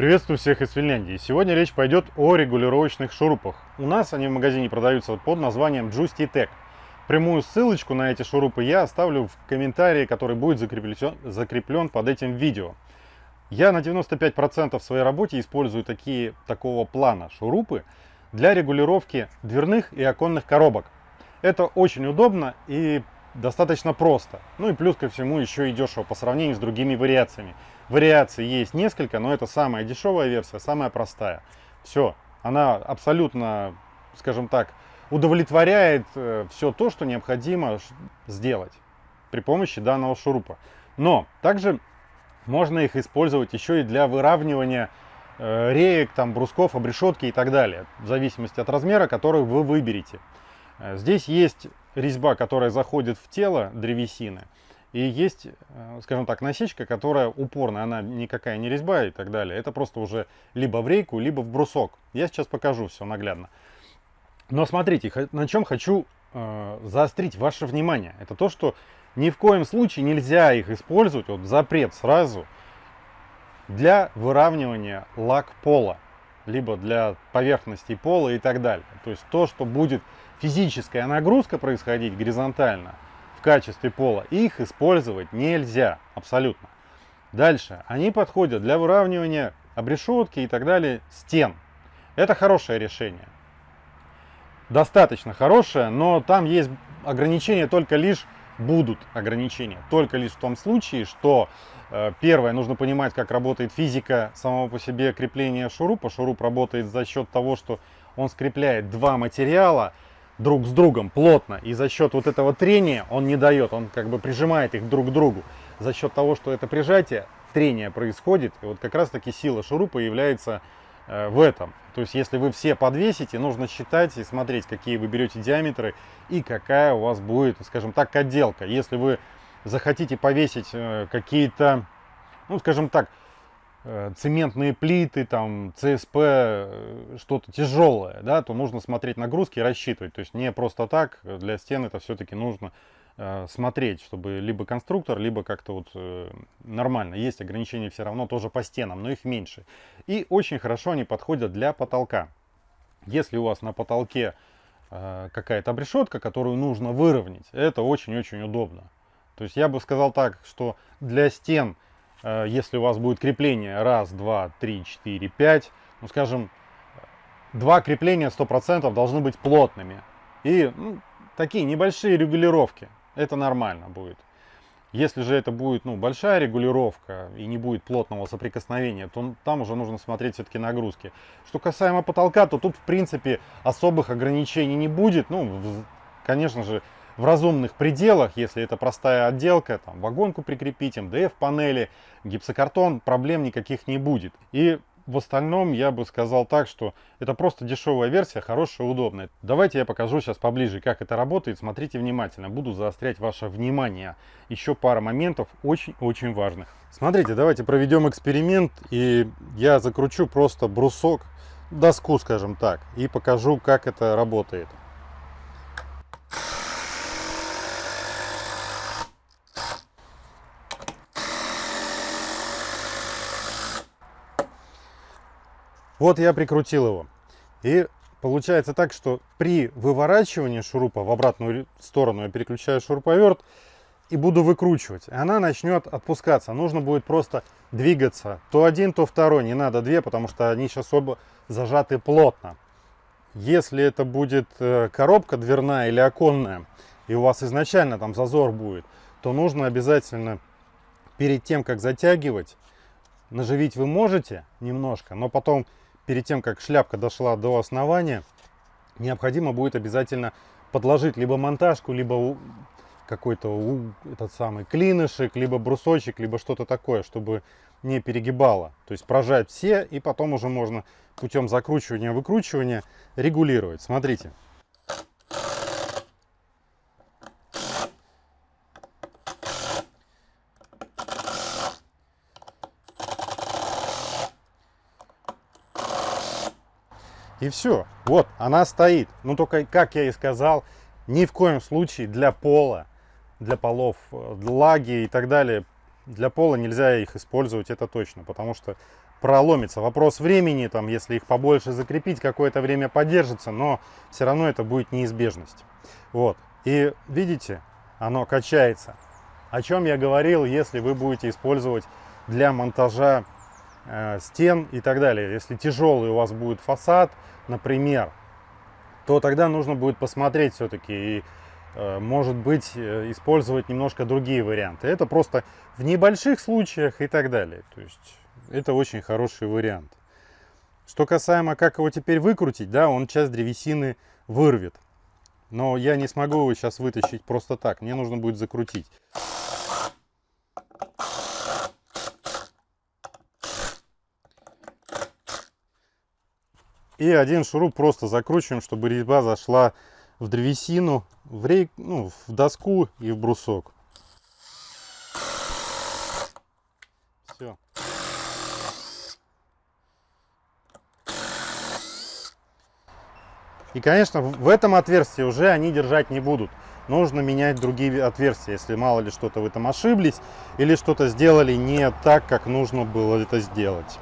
Приветствую всех из Финляндии. Сегодня речь пойдет о регулировочных шурупах. У нас они в магазине продаются под названием Justy Tech. Прямую ссылочку на эти шурупы я оставлю в комментарии, который будет закреплен, закреплен под этим видео. Я на 95% в своей работе использую такие, такого плана шурупы для регулировки дверных и оконных коробок. Это очень удобно и достаточно просто. Ну и плюс ко всему еще и дешево по сравнению с другими вариациями. Вариаций есть несколько, но это самая дешевая версия, самая простая. Все, она абсолютно, скажем так, удовлетворяет э, все то, что необходимо сделать при помощи данного шурупа. Но также можно их использовать еще и для выравнивания э, реек, там, брусков, обрешетки и так далее, в зависимости от размера, который вы выберете. Э, здесь есть резьба, которая заходит в тело древесины, и есть, э, скажем так, насечка, которая упорная, она никакая не резьба и так далее. Это просто уже либо в рейку, либо в брусок. Я сейчас покажу все наглядно. Но смотрите, на чем хочу э, заострить ваше внимание. Это то, что ни в коем случае нельзя их использовать, вот запрет сразу, для выравнивания лак пола, либо для поверхности пола и так далее. То есть то, что будет физическая нагрузка происходить горизонтально – в качестве пола, их использовать нельзя абсолютно. Дальше, они подходят для выравнивания обрешетки и так далее стен. Это хорошее решение. Достаточно хорошее, но там есть ограничения только лишь будут ограничения. Только лишь в том случае, что э, первое, нужно понимать, как работает физика самого по себе крепления шурупа. Шуруп работает за счет того, что он скрепляет два материала, друг с другом плотно. И за счет вот этого трения он не дает, он как бы прижимает их друг к другу. За счет того, что это прижатие, трение происходит. И вот как раз таки сила шурупа является в этом. То есть если вы все подвесите, нужно считать и смотреть, какие вы берете диаметры и какая у вас будет, скажем так, отделка. Если вы захотите повесить э, какие-то, ну скажем так, Э, цементные плиты, там, ЦСП, э, что-то тяжелое, да, то нужно смотреть нагрузки и рассчитывать. То есть не просто так, для стен это все-таки нужно э, смотреть, чтобы либо конструктор, либо как-то вот э, нормально. Есть ограничения все равно тоже по стенам, но их меньше. И очень хорошо они подходят для потолка. Если у вас на потолке э, какая-то обрешетка, которую нужно выровнять, это очень-очень удобно. То есть я бы сказал так, что для стен Э, если у вас будет крепление раз, два, три, четыре, пять, ну скажем, два крепления 100% должны быть плотными. И ну, такие небольшие регулировки, это нормально будет. Если же это будет ну, большая регулировка и не будет плотного соприкосновения, то там уже нужно смотреть все-таки нагрузки. Что касаемо потолка, то тут в принципе особых ограничений не будет. Ну, конечно же, в разумных пределах, если это простая отделка, там вагонку прикрепить, МДФ-панели, гипсокартон, проблем никаких не будет. И в остальном я бы сказал так, что это просто дешевая версия, хорошая, удобная. Давайте я покажу сейчас поближе, как это работает. Смотрите внимательно, буду заострять ваше внимание. Еще пара моментов очень-очень важных. Смотрите, давайте проведем эксперимент, и я закручу просто брусок, доску, скажем так, и покажу, как это работает. Вот я прикрутил его. И получается так, что при выворачивании шурупа в обратную сторону я переключаю шуруповерт и буду выкручивать. И она начнет отпускаться. Нужно будет просто двигаться. То один, то второй. Не надо две, потому что они сейчас оба зажаты плотно. Если это будет э, коробка дверная или оконная, и у вас изначально там зазор будет, то нужно обязательно перед тем, как затягивать, наживить вы можете немножко, но потом перед тем, как шляпка дошла до основания, необходимо будет обязательно подложить либо монтажку, либо какой-то этот самый клинышек, либо брусочек, либо что-то такое, чтобы не перегибало. То есть прожать все, и потом уже можно путем закручивания, выкручивания регулировать. Смотрите. И все. Вот, она стоит. Ну, только, как я и сказал, ни в коем случае для пола, для полов, для лаги и так далее, для пола нельзя их использовать, это точно. Потому что проломится. Вопрос времени, там, если их побольше закрепить, какое-то время поддержится, но все равно это будет неизбежность. Вот. И видите, оно качается. О чем я говорил, если вы будете использовать для монтажа э, стен и так далее. Если тяжелый у вас будет фасад, например, то тогда нужно будет посмотреть все-таки и э, может быть э, использовать немножко другие варианты. Это просто в небольших случаях и так далее. То есть это очень хороший вариант. Что касаемо, как его теперь выкрутить, да, он часть древесины вырвет. Но я не смогу его сейчас вытащить просто так. Мне нужно будет закрутить. И один шуруп просто закручиваем, чтобы резьба зашла в древесину, в, рей, ну, в доску и в брусок. Все. И, конечно, в этом отверстии уже они держать не будут. Нужно менять другие отверстия, если мало ли что-то вы там ошиблись или что-то сделали не так, как нужно было это сделать.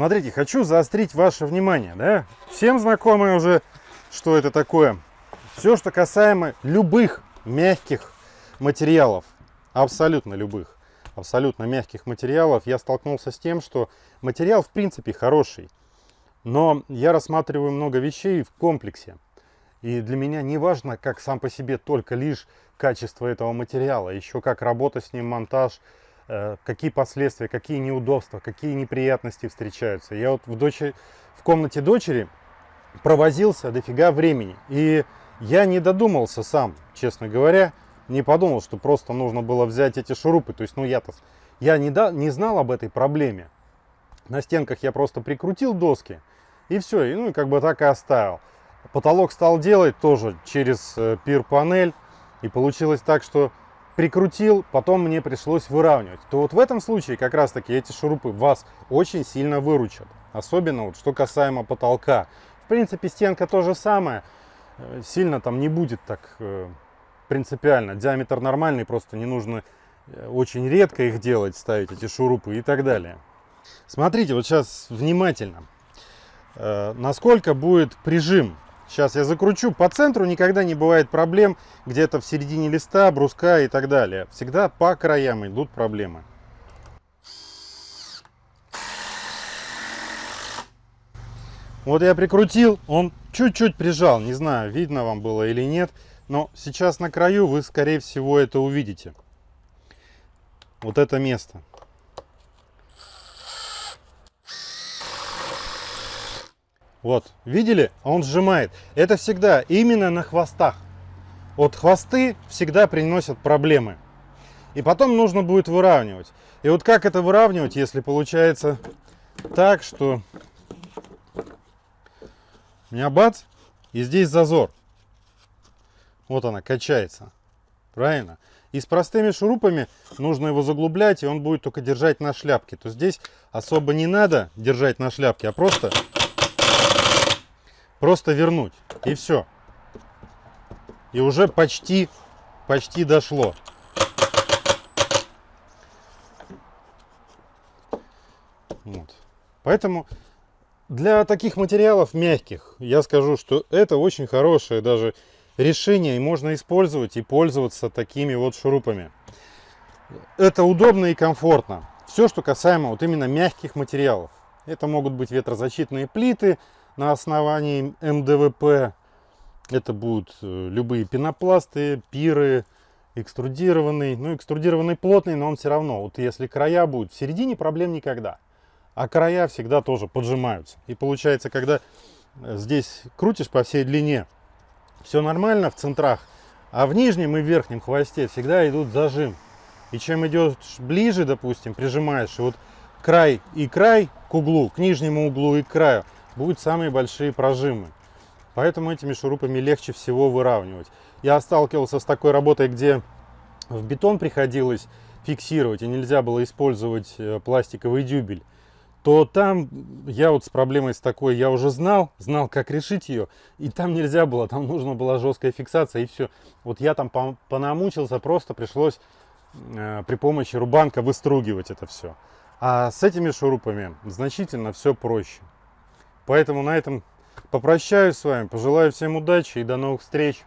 Смотрите, хочу заострить ваше внимание. Да? Всем знакомы уже, что это такое. Все, что касаемо любых мягких материалов, абсолютно любых, абсолютно мягких материалов, я столкнулся с тем, что материал в принципе хороший. Но я рассматриваю много вещей в комплексе. И для меня не важно, как сам по себе только лишь качество этого материала, еще как работа с ним, монтаж, какие последствия, какие неудобства, какие неприятности встречаются. Я вот в, дочери, в комнате дочери провозился дофига времени. И я не додумался сам, честно говоря, не подумал, что просто нужно было взять эти шурупы. То есть, ну я-то я не, да, не знал об этой проблеме. На стенках я просто прикрутил доски и все, и, ну и как бы так и оставил. Потолок стал делать тоже через э, пир-панель. И получилось так, что прикрутил, потом мне пришлось выравнивать, то вот в этом случае как раз таки эти шурупы вас очень сильно выручат. Особенно вот что касаемо потолка. В принципе стенка то же самое, э, сильно там не будет так э, принципиально. Диаметр нормальный, просто не нужно э, очень редко их делать, ставить эти шурупы и так далее. Смотрите, вот сейчас внимательно, насколько будет прижим Сейчас я закручу. По центру никогда не бывает проблем. Где-то в середине листа, бруска и так далее. Всегда по краям идут проблемы. Вот я прикрутил, он чуть-чуть прижал. Не знаю, видно вам было или нет. Но сейчас на краю вы, скорее всего, это увидите. Вот это место. Вот, видели? Он сжимает. Это всегда именно на хвостах. Вот хвосты всегда приносят проблемы. И потом нужно будет выравнивать. И вот как это выравнивать, если получается так, что у меня бац, и здесь зазор. Вот она качается. Правильно? И с простыми шурупами нужно его заглублять, и он будет только держать на шляпке. То здесь особо не надо держать на шляпке, а просто Просто вернуть. И все. И уже почти, почти дошло. Вот. Поэтому для таких материалов мягких я скажу, что это очень хорошее даже решение. И можно использовать и пользоваться такими вот шурупами. Это удобно и комфортно. Все, что касаемо вот именно мягких материалов. Это могут быть ветрозащитные плиты, на основании МДВП. Это будут э, любые пенопласты, пиры, экструдированный. Ну, экструдированный плотный, но он все равно. Вот если края будут в середине, проблем никогда. А края всегда тоже поджимаются. И получается, когда э, здесь крутишь по всей длине, все нормально в центрах, а в нижнем и верхнем хвосте всегда идут зажим. И чем идешь ближе, допустим, прижимаешь, и вот край и край к углу, к нижнему углу и к краю, будут самые большие прожимы. Поэтому этими шурупами легче всего выравнивать. Я сталкивался с такой работой, где в бетон приходилось фиксировать, и нельзя было использовать э, пластиковый дюбель, то там я вот с проблемой с такой, я уже знал, знал, как решить ее, и там нельзя было, там нужна была жесткая фиксация, и все. Вот я там понамучился, просто пришлось э, при помощи рубанка выстругивать это все. А с этими шурупами значительно все проще. Поэтому на этом попрощаюсь с вами, пожелаю всем удачи и до новых встреч.